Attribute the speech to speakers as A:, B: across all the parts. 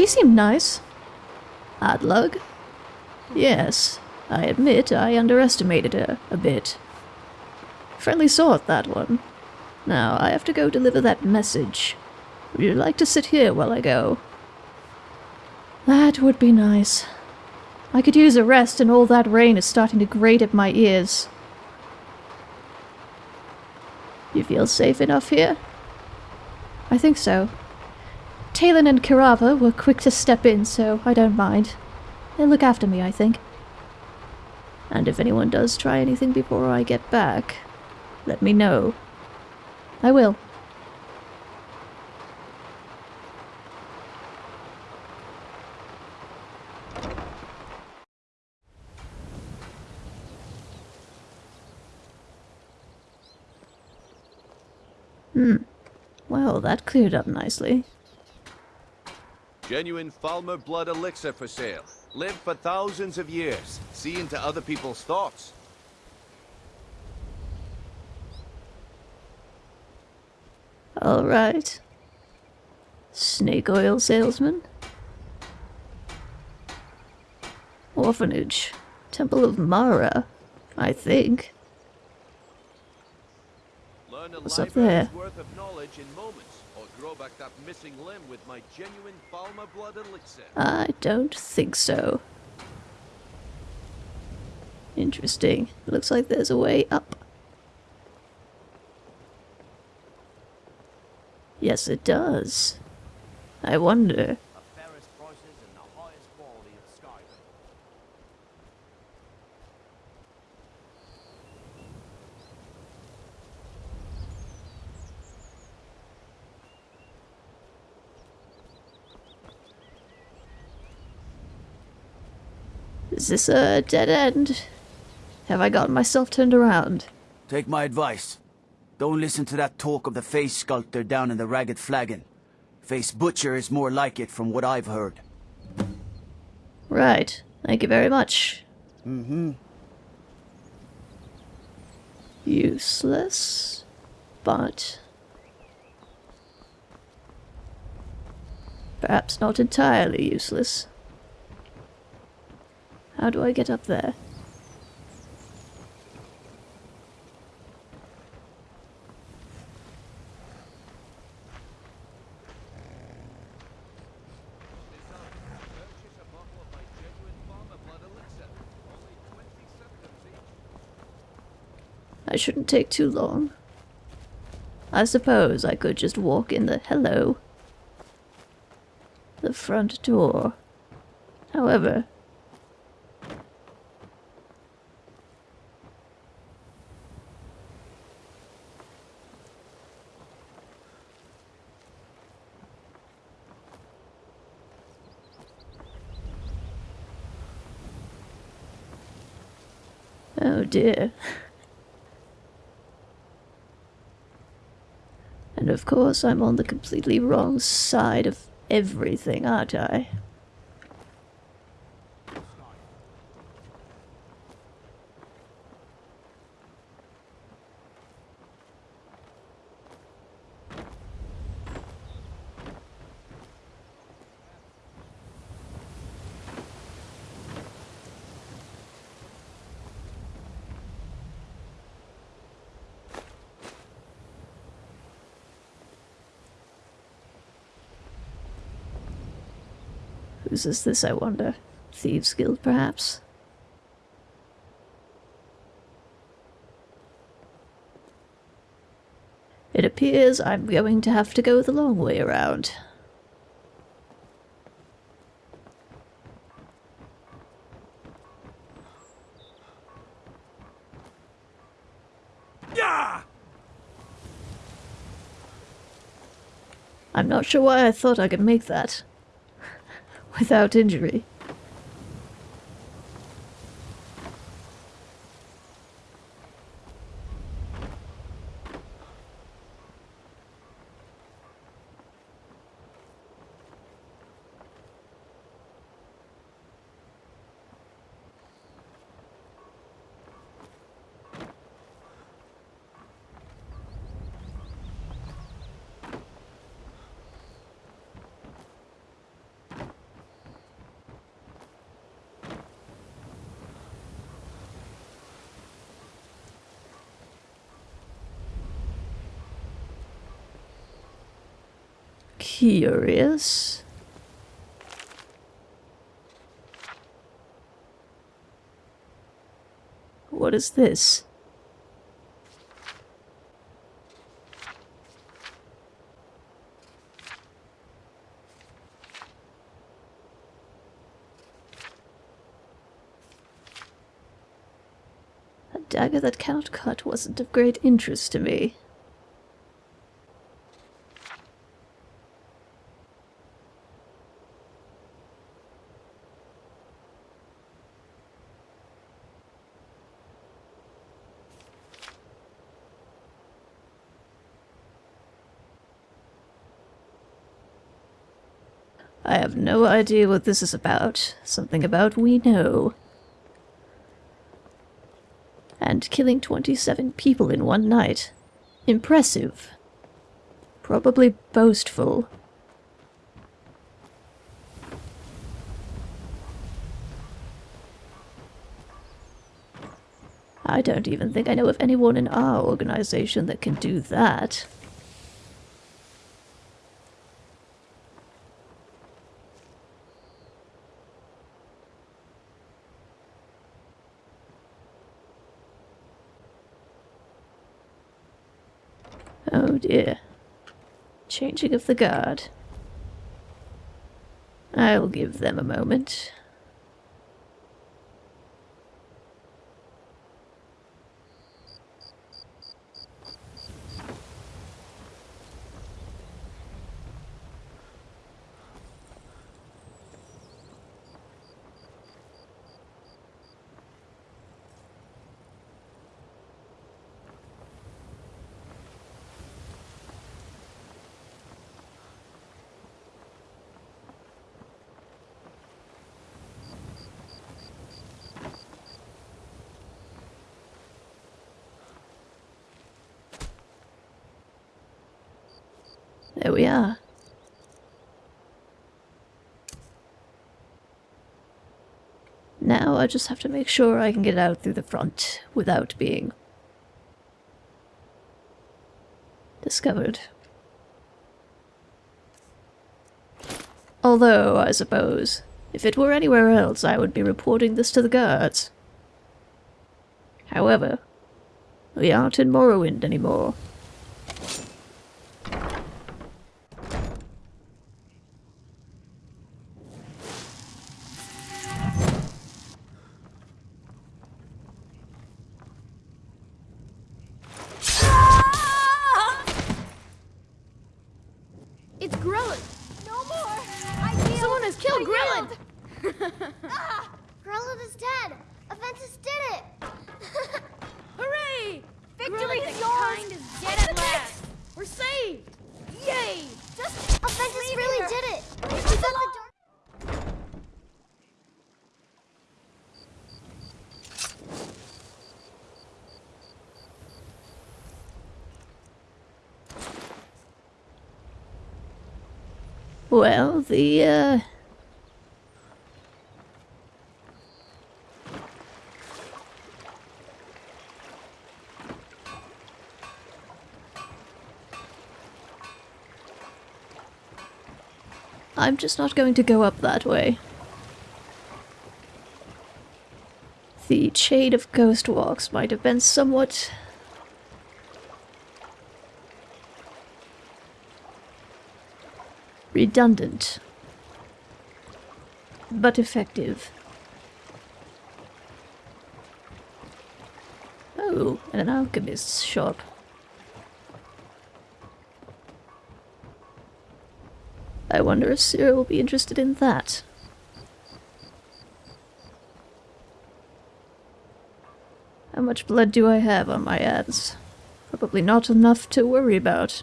A: She seemed nice. Adlug? Yes, I admit I underestimated her a bit. Friendly sort, that one. Now, I have to go deliver that message. Would you like to sit here while I go? That would be nice. I could use a rest and all that rain is starting to grate at my ears. You feel safe enough here? I think so. Talon and Keerava were quick to step in, so I don't mind. They'll look after me, I think. And if anyone does try anything before I get back, let me know. I will. Hmm. Well, that cleared up nicely.
B: Genuine Falmer blood elixir for sale. Live for thousands of years. See into other people's thoughts.
A: Alright. Snake oil salesman? Orphanage. Temple of Mara, I think. What's up there?
B: Grow back that missing limb with my genuine Falmer blood elixir.
A: I don't think so. Interesting. Looks like there's a way up. Yes, it does. I wonder.
C: the fairest prices and the highest quality of Skyrim.
A: Is this a dead end? Have I gotten myself turned around?
D: Take my advice. Don't listen to that talk of the face sculptor down in the Ragged Flagon. Face Butcher is more like it from what I've heard.
A: Right. Thank you very much.
D: Mm-hmm.
A: Useless, but perhaps not entirely useless. How do I get up there?
B: Purchase a bottle of my genuine Falmer blood elixir. Only 20 seconds each.
A: I shouldn't take too long. I suppose I could just walk in the hello. The front door. However, Oh dear. And of course, I'm on the completely wrong side of everything, aren't I? Whose is this, I wonder? Thieves' Guild, perhaps? It appears I'm going to have to go the long way around. I'm not sure why I thought I could make that. Without injury. Curious. What is this? A dagger that cannot cut wasn't of great interest to me. I have no idea what this is about. Something about we know. And killing 27 people in one night. Impressive. Probably boastful. I don't even think I know of anyone in our organization that can do that. Oh dear. Changing of the guard. I'll give them a moment. There we are. Now I just have to make sure I can get out through the front without being discovered. Although, I suppose, if it were anywhere else, I would be reporting this to the guards. However, we aren't in Morrowind anymore. Well, the, uh... I'm just not going to go up that way. The chain of ghost walks might have been somewhat redundant, but effective. Oh, an alchemist's shop. I wonder if Cyril will be interested in that. How much blood do I have on my hands? Probably not enough to worry about.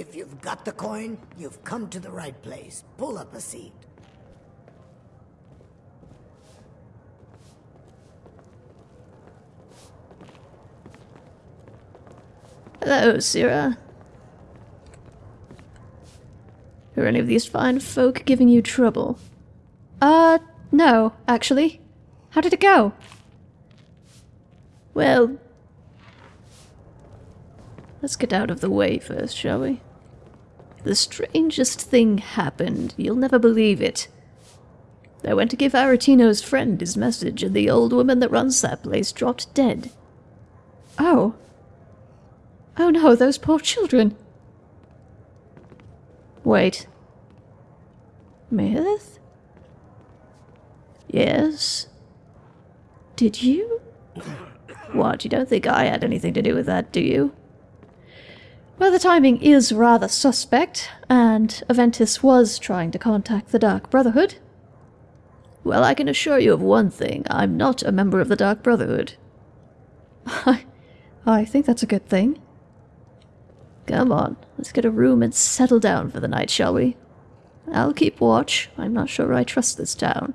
E: If you've you've come to the right place. Pull up a seat.
A: Hello, Syrah. Are any of these fine folk giving you trouble? Uh, no, actually. How did it go? Well, let's get out of the way first, shall we? The strangest thing happened. You'll never believe it. I went to give Aretino's friend his message, and the old woman that runs that place dropped dead. Oh. Oh no, those poor children. Wait. Myth? Yes? Did you? What, you don't think I had anything to do with that, do you? Well, the timing is rather suspect, and Aventus was trying to contact the Dark Brotherhood. Well, I can assure you of one thing. I'm not a member of the Dark Brotherhood. I, I think that's a good thing. Come on, let's get a room and settle down for the night, shall we? I'll keep watch. I'm not sure I trust this town.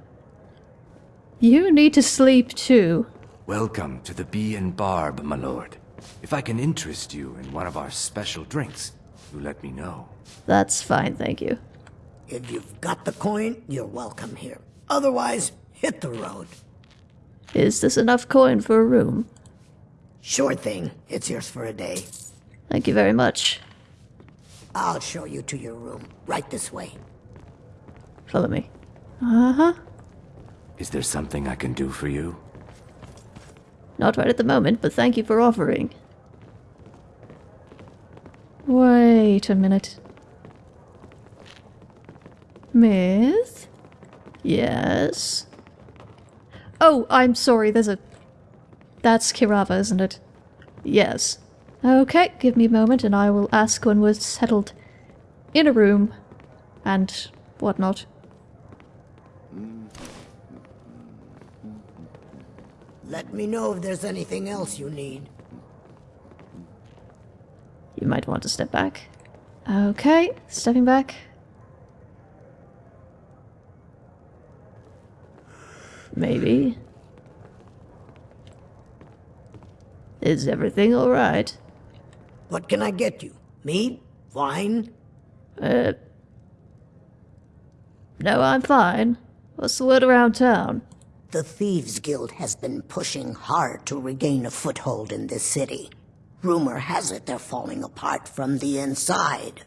A: You need to sleep too.
F: Welcome to the Bee and Barb, my lord. If I can interest you in one of our special drinks, you let me know.
A: That's fine, thank you.
E: If you've got the coin, you're welcome here. Otherwise, hit the road.
A: Is this enough coin for a room?
E: Sure thing. It's yours for a day.
A: Thank you very much.
E: I'll show you to your room. Right this way.
A: Follow me. Uh huh.
F: Is there something I can do for you?
A: Not right at the moment, but thank you for offering. Wait a minute. Miss? Yes? Oh, I'm sorry, there's a... That's Keerava, isn't it? Yes. Okay, give me a moment and I will ask when we're settled in a room and whatnot.
E: Let me know if there's anything else you need.
A: You might want to step back. Okay, stepping back. Maybe. Is everything alright?
E: What can I get you? Meat? Wine?
A: Uh. No, I'm fine. What's the word around town?
E: The Thieves Guild has been pushing hard to regain a foothold in this city. Rumor has it they're falling apart from the inside.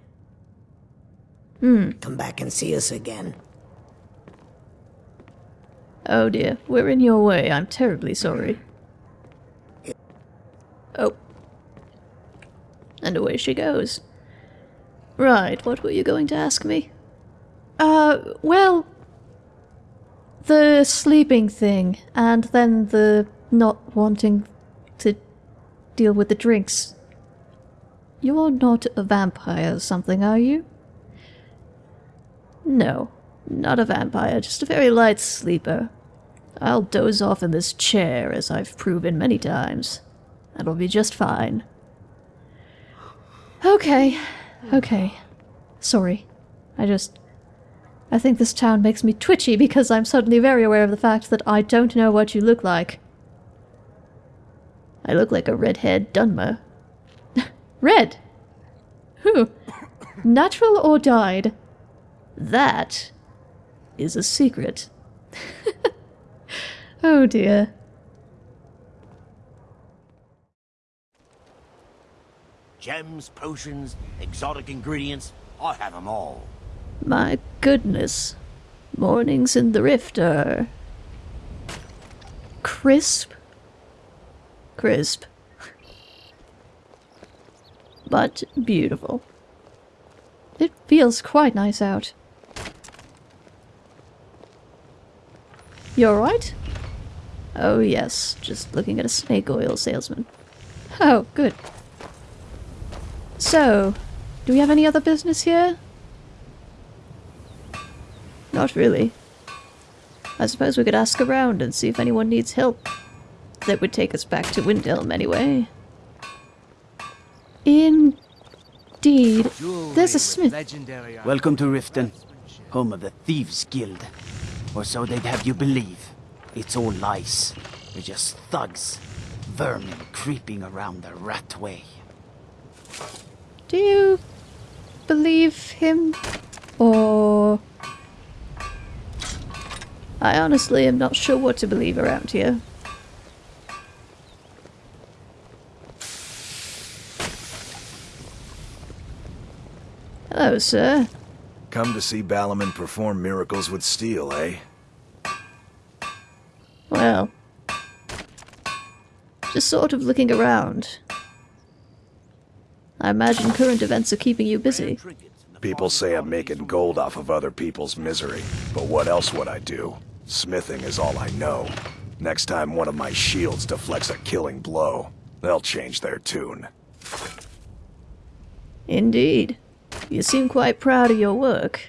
A: Hmm.
E: Come back and see us again.
A: Oh dear, we're in your way. I'm terribly sorry. Oh. And away she goes. Right, what were you going to ask me? Uh, well, the sleeping thing, and then the not wanting to deal with the drinks. You're not a vampire or something, are you? No, not a vampire, just a very light sleeper. I'll doze off in this chair, as I've proven many times. That'll be just fine. Okay, okay. Sorry. I just. I think this town makes me twitchy because I'm suddenly very aware of the fact that I don't know what you look like. I look like a redhead Dunmer. Red? Who? Natural or dyed? That is a secret. oh dear.
G: Gems, potions, exotic ingredients, I have them all.
A: My goodness. Mornings in the rift are. crisp? Crisp. but beautiful. It feels quite nice out. You alright? Oh yes, just looking at a snake oil salesman. Oh, good. So, do we have any other business here? Not really. I suppose we could ask around and see if anyone needs help. That would take us back to Windhelm anyway. Indeed. There's a smith.
D: Welcome to Riften, home of the Thieves Guild. Or so they'd have you believe. It's all lies. They're just thugs. Vermin creeping around the rat way.
A: Do you believe him? Or I honestly am not sure what to believe around here. Hello, sir.
H: Come to see Balimund perform miracles with steel, eh?
A: Well, just sort of looking around. I imagine current events are keeping you busy.
H: People say I'm making gold off of other people's misery, but what else would I do? Smithing is all I know. Next time one of my shields deflects a killing blow, they'll change their tune.
A: Indeed. You seem quite proud of your work.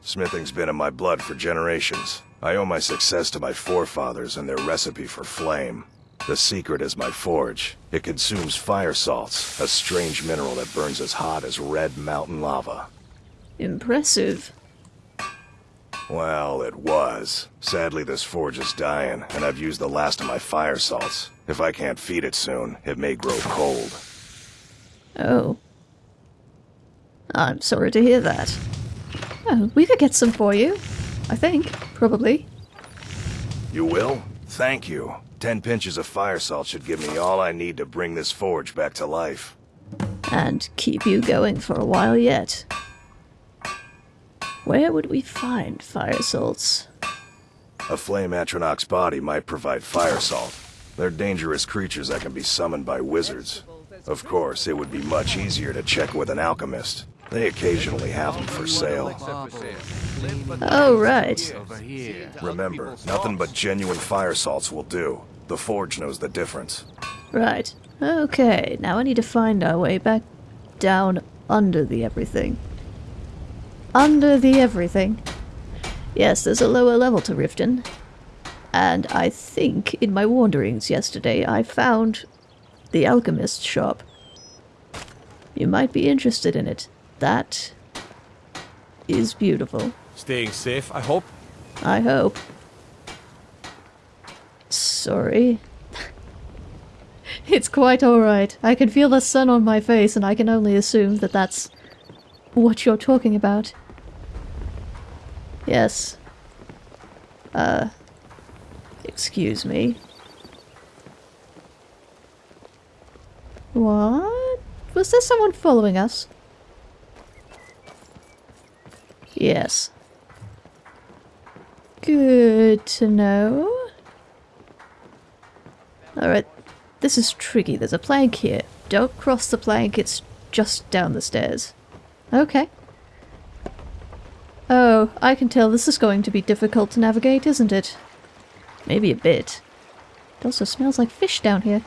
H: Smithing's been in my blood for generations. I owe my success to my forefathers and their recipe for flame. The secret is my forge. It consumes fire salts, a strange mineral that burns as hot as red mountain lava.
A: Impressive.
H: Well, it was. Sadly, this forge is dying, and I've used the last of my fire salts. If I can't feed it soon, it may grow cold.
A: Oh. I'm sorry to hear that. Oh, we could get some for you. I think. Probably.
H: You will? Thank you. Ten pinches of fire salt should give me all I need to bring this forge back to life.
A: And keep you going for a while yet. Where would we find fire salts?
H: A flame Atronach's body might provide fire salt. They're dangerous creatures that can be summoned by wizards. Of course, it would be much easier to check with an alchemist. They occasionally have them for sale.
A: Oh, right.
H: Remember, nothing but genuine fire salts will do. The forge knows the difference.
A: Right. Okay, now I need to find our way back down under the everything. Under the everything. Yes, there's a lower level to Riften. And I think in my wanderings yesterday I found the alchemist shop. You might be interested in it. That is beautiful.
I: Staying safe, I hope.
A: I hope. Sorry. it's quite alright. I can feel the sun on my face and I can only assume that that's what you're talking about. Yes. Uh, excuse me. What? Was there someone following us? Yes. Good to know. Alright, this is tricky. There's a plank here. Don't cross the plank, it's just down the stairs. Okay. Oh, I can tell this is going to be difficult to navigate, isn't it? Maybe a bit. It also smells like fish down here.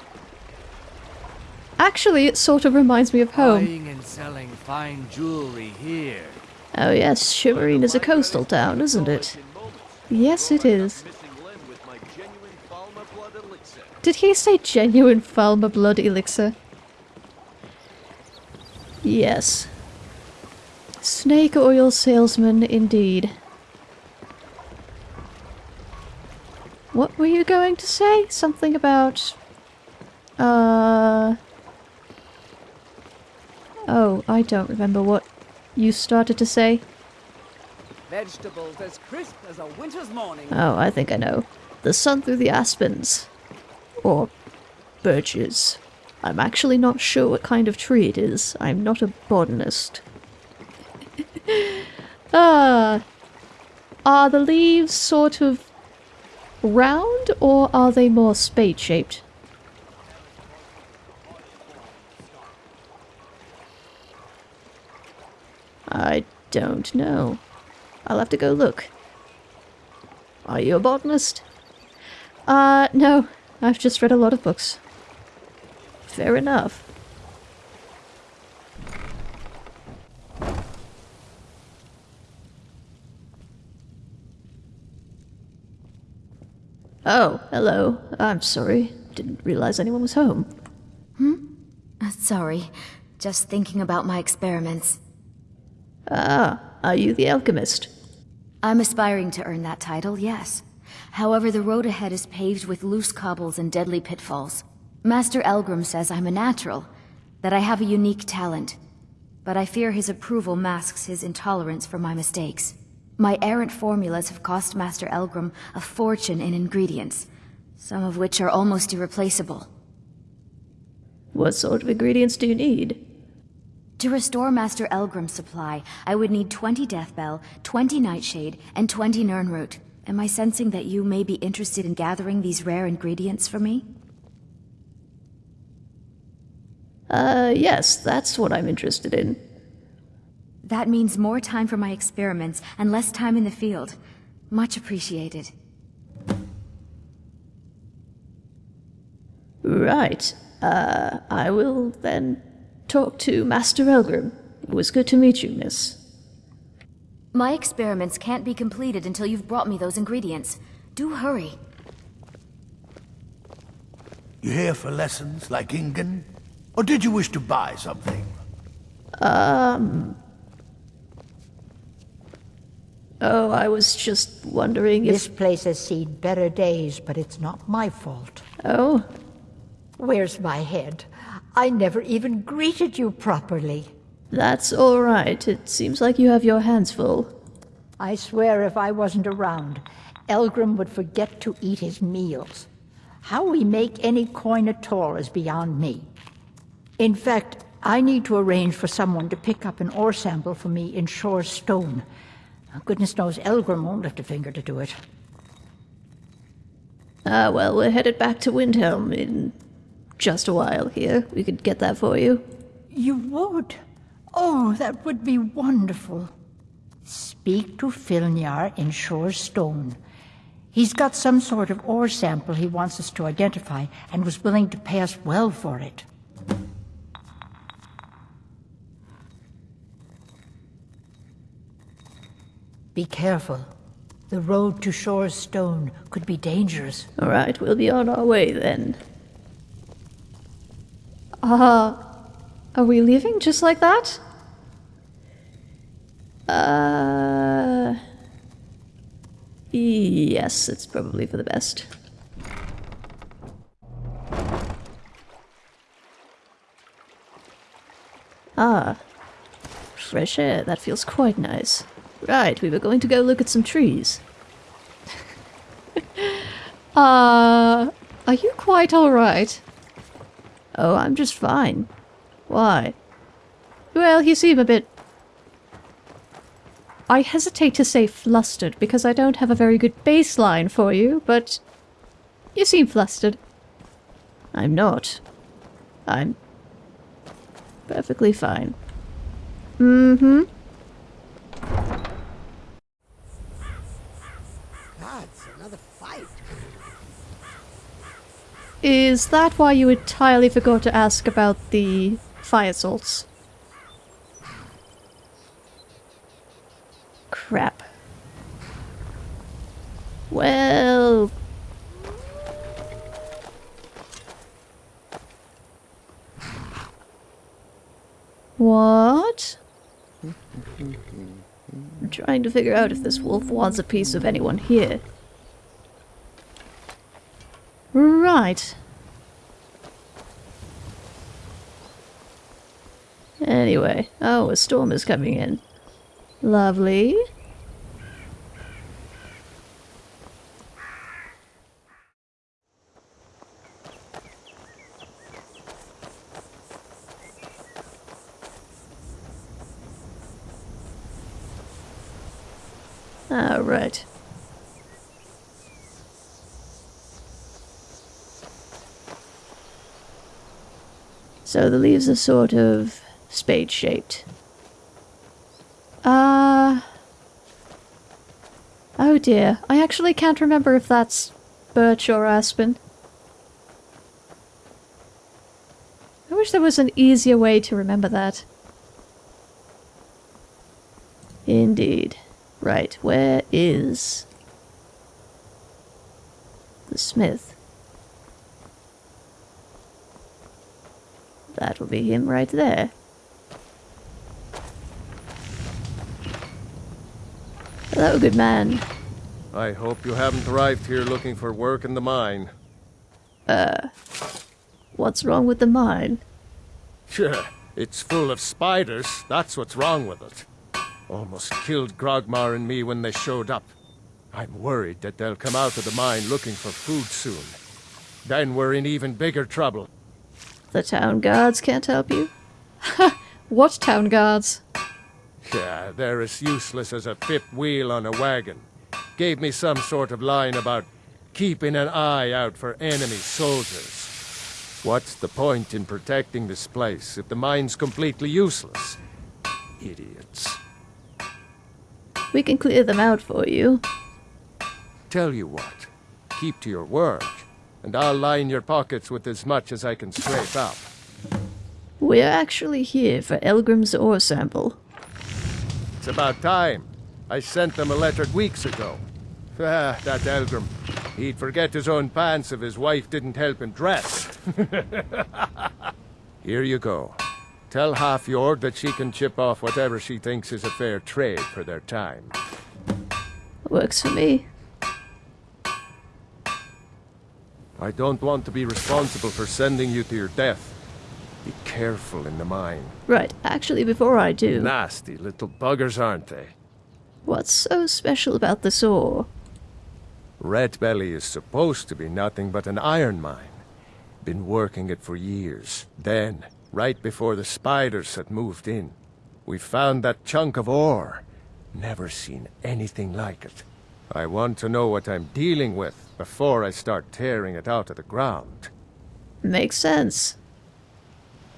A: Actually, it sort of reminds me of home.
F: Buying and selling fine jewelry here.
A: Oh yes, Shiverine is a coastal town, isn't it? Yes, it is. Did he say genuine Falmer blood elixir? Yes. Snake oil salesman, indeed. What were you going to say? Something about... Uh... Oh, I don't remember what you started to say.
J: Vegetables as crisp as a winter's morning.
A: Oh, I think I know. The sun through the aspens. Or birches. I'm actually not sure what kind of tree it is. I'm not a botanist. Ah. Are the leaves sort of round or are they more spade shaped? I don't know. I'll have to go look. Are you a botanist? Uh, no. I've just read a lot of books. Fair enough. Oh, hello. I'm sorry. Didn't realize anyone was home.
K: Uh, sorry. Just thinking about my experiments.
A: Ah, are you the alchemist?
K: I'm aspiring to earn that title, yes. However, the road ahead is paved with loose cobbles and deadly pitfalls. Master Elgrim says I'm a natural, that I have a unique talent. But I fear his approval masks his intolerance for my mistakes. My errant formulas have cost Master Elgrim a fortune in ingredients, some of which are almost irreplaceable.
A: What sort of ingredients do you need?
K: To restore Master Elgrim's supply, I would need 20 Deathbell, 20 Nightshade, and 20 Nirnroot. Am I sensing that you may be interested in gathering these rare ingredients for me?
A: Uh, yes, that's what I'm interested in.
K: That means more time for my experiments and less time in the field. Much appreciated.
A: Right. Uh, I will then talk to Master Elgrim. It was good to meet you, miss.
K: My experiments can't be completed until you've brought me those ingredients. Do hurry.
L: You here for lessons, like Ingun? Or did you wish to buy something?
A: Um... Oh, I was just wondering if...
M: This place has seen better days, but it's not my fault.
A: Oh?
M: Where's my head? I never even greeted you properly.
A: That's all right. It seems like you have your hands full.
M: I swear if I wasn't around, Elgrim would forget to eat his meals. How we make any coin at all is beyond me. In fact, I need to arrange for someone to pick up an ore sample for me in Shor's Stone. Goodness knows Elgrim won't lift a finger to do it.
A: Ah, well, we're headed back to Windhelm in just a while here. We could get that for you.
M: You would? Oh, that would be wonderful. Speak to Filnjar in Shor's Stone. He's got some sort of ore sample he wants us to identify and was willing to pay us well for it. Be careful. The road to Shor's Stone could be dangerous.
A: All right, we'll be on our way then. Uh, are we leaving just like that? Uh... Yes, it's probably for the best. Ah. Fresh air, that feels quite nice. Right, we were going to go look at some trees. uh, are you quite alright? Oh, I'm just fine. Why? Well, you seem a bit... I hesitate to say flustered because I don't have a very good baseline for you, but you seem flustered. I'm not. I'm perfectly fine. Mm-hmm. Is that why you entirely forgot to ask about the fire salts? Crap. Well... What? I'm trying to figure out if this wolf wants a piece of anyone here. Right. Anyway, oh, a storm is coming in. Lovely. All right. So the leaves are sort of spade-shaped. Uh... Oh dear, I actually can't remember if that's birch or aspen. I wish there was an easier way to remember that. Indeed. Right, where is... the smith? That will be him right there. Hello, good man.
I: I hope you haven't arrived here looking for work in the mine.
A: Uh, what's wrong with the mine?
I: Sure, it's full of spiders. That's what's wrong with it. Almost killed Grogmar and me when they showed up. I'm worried that they'll come out of the mine looking for food soon. Then we're in even bigger trouble.
A: The town guards can't help you? what town guards?
I: Yeah, they're as useless as a fifth wheel on a wagon. Gave me some sort of line about keeping an eye out for enemy soldiers. What's the point in protecting this place if the mine's completely useless? Idiots.
A: We can clear them out for you.
I: Tell you what, keep to your work, and I'll line your pockets with as much as I can scrape up.
A: We're actually here for Elgrim's ore sample.
I: It's about time. I sent them a letter weeks ago. Ah, that Elgrim. He'd forget his own pants if his wife didn't help him dress. Here you go. Tell Hafjorg that she can chip off whatever she thinks is a fair trade for their time.
A: Works for me.
I: I don't want to be responsible for sending you to your death. Be careful in the mine.
A: Right, actually, before I do...
I: Nasty little buggers, aren't they?
A: What's so special about this ore?
I: Red Belly is supposed to be nothing but an iron mine. Been working it for years. Then, right before the spiders had moved in, we found that chunk of ore. Never seen anything like it. I want to know what I'm dealing with before I start tearing it out of the ground.
A: Makes sense.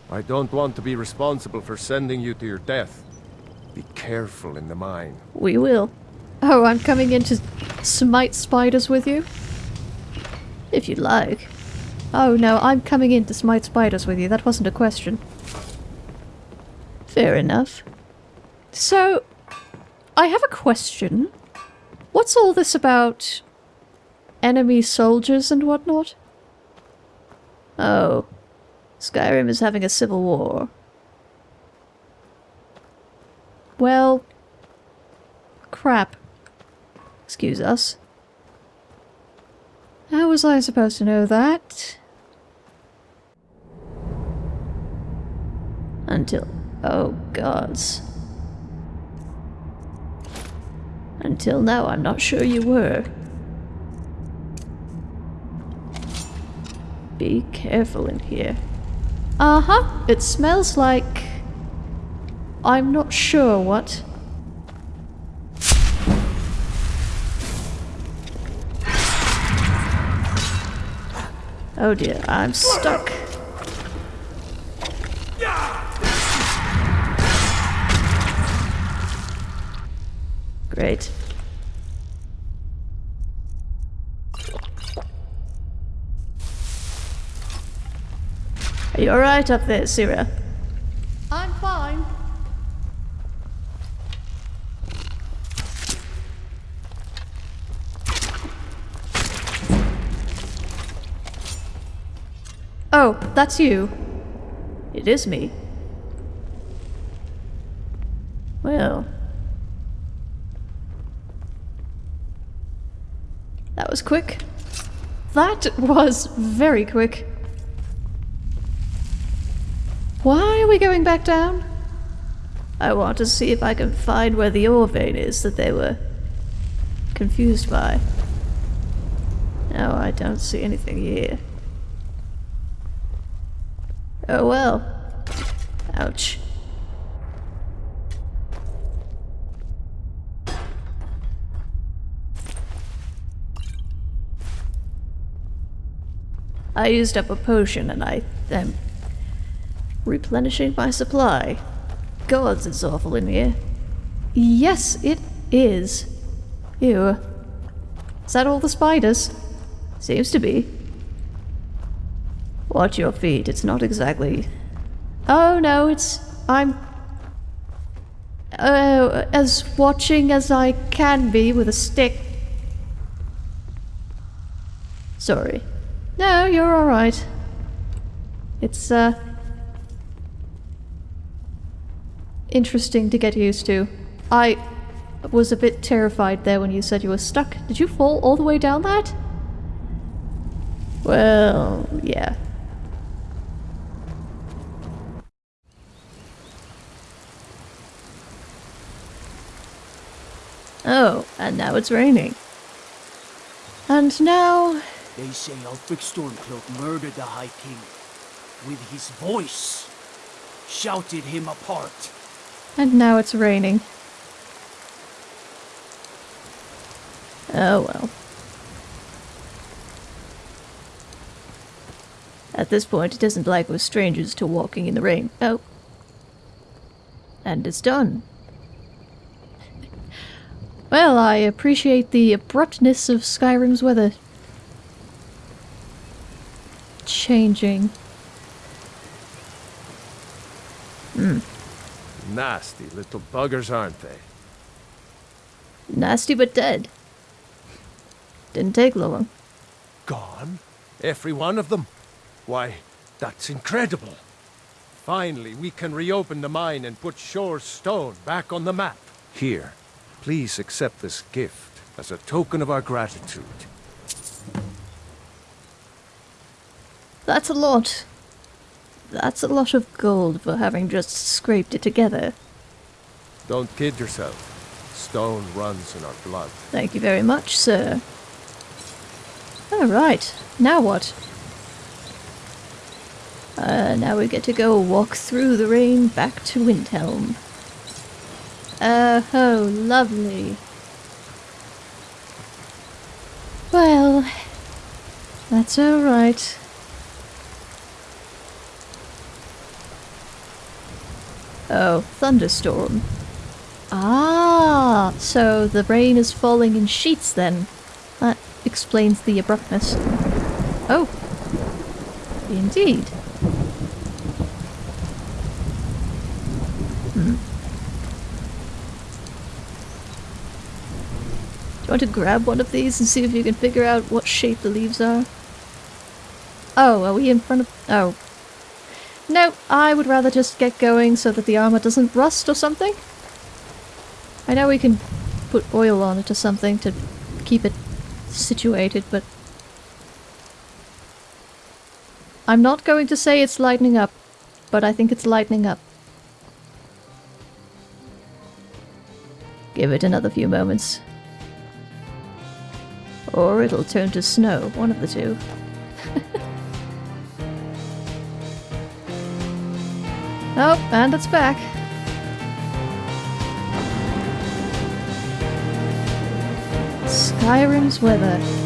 I: I don't want to be responsible for sending you to your death. Be careful in the mine.
A: We will. Oh, I'm coming in to smite spiders with you? If you'd like. Oh no, I'm coming in to smite spiders with you. That wasn't a question. Fair enough. So, I have a question. What's all this about enemy soldiers and whatnot? Oh. Skyrim is having a civil war. Well... Crap. Excuse us. How was I supposed to know that? Until... Oh, gods. Until now, I'm not sure you were. Be careful in here. Uh-huh, it smells like... I'm not sure what. Oh dear, I'm stuck. Great. Are you alright up there, Sira?
N: I'm fine.
A: Oh, that's you. It is me. Well. That was quick. That was very quick. Why are we going back down? I want to see if I can find where the ore vein is that they were confused by. No, I don't see anything here. Oh well. Ouch. I used up a potion and I am replenishing my supply. Gods, it's awful in here. Yes, it is. Ew. Is that all the spiders? Seems to be. Watch your feet, it's not exactly... Oh no, it's... I'm... Uh, as watching as I can be with a stick. Sorry. No, you're alright. It's, uh... Interesting to get used to. I was a bit terrified there when you said you were stuck. Did you fall all the way down that? Well, yeah. Oh, and now it's raining. And now...
D: They say Ulfric Stormcloak murdered the High King. With his voice. Shouted him apart.
A: And now it's raining. Oh well. At this point, it doesn't like with strangers to walking in the rain. Oh. And it's done. well, I appreciate the abruptness of Skyrim's weather. Changing. Hmm.
I: Nasty little buggers, aren't they?
A: Nasty but dead. Didn't take long.
I: Gone? Every one of them? Why, that's incredible. Finally, we can reopen the mine and put Shor's Stone back on the map. Here, please accept this gift as a token of our gratitude.
A: That's a lot. That's a lot of gold for having just scraped it together.
I: Don't kid yourself. Stone runs in our blood.
A: Thank you very much, sir. Alright, now what? Uh, now we get to go walk through the rain back to Windhelm. Oh, oh, lovely. Well, that's alright. Oh, thunderstorm. Ah, so the rain is falling in sheets then. That explains the abruptness. Oh, indeed. Hmm. Do you want to grab one of these and see if you can figure out what shape the leaves are? Oh, are we in front of... Oh. No, I would rather just get going so that the armor doesn't rust or something. I know we can put oil on it or something to keep it situated, but... I'm not going to say it's lightening up, but I think it's lightening up. Give it another few moments. Or it'll turn to snow, one of the two. Oh, and it's back. Skyrim's weather.